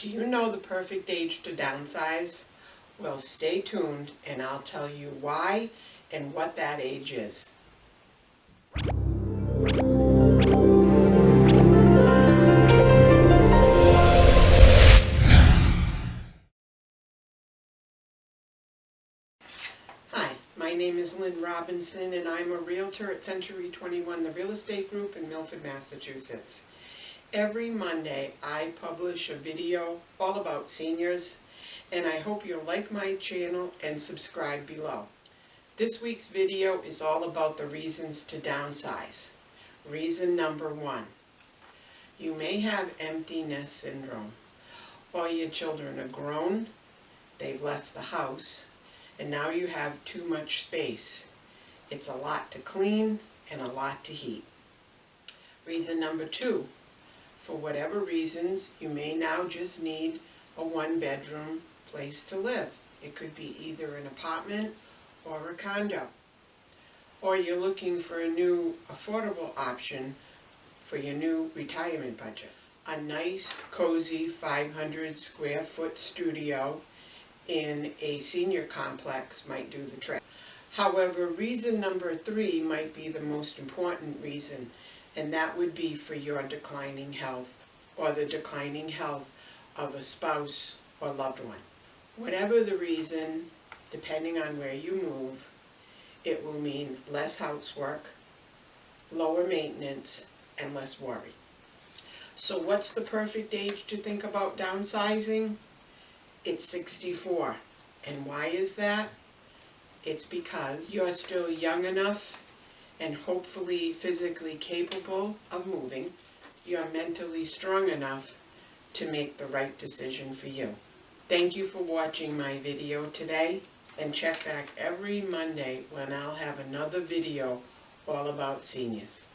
Do you know the perfect age to downsize? Well, stay tuned and I'll tell you why and what that age is. Hi, my name is Lynn Robinson and I'm a Realtor at Century 21, the real estate group in Milford, Massachusetts. Every Monday I publish a video all about seniors and I hope you'll like my channel and subscribe below. This week's video is all about the reasons to downsize. Reason number one, you may have empty nest syndrome. All your children are grown, they've left the house, and now you have too much space. It's a lot to clean and a lot to heat. Reason number two, for whatever reasons, you may now just need a one-bedroom place to live. It could be either an apartment or a condo. Or you're looking for a new affordable option for your new retirement budget. A nice, cozy 500 square foot studio in a senior complex might do the trick. However, reason number three might be the most important reason, and that would be for your declining health or the declining health of a spouse or loved one. Whatever the reason, depending on where you move, it will mean less housework, lower maintenance, and less worry. So what's the perfect age to think about downsizing? It's 64. And why is that? It's because you're still young enough and hopefully physically capable of moving. You're mentally strong enough to make the right decision for you. Thank you for watching my video today and check back every Monday when I'll have another video all about seniors.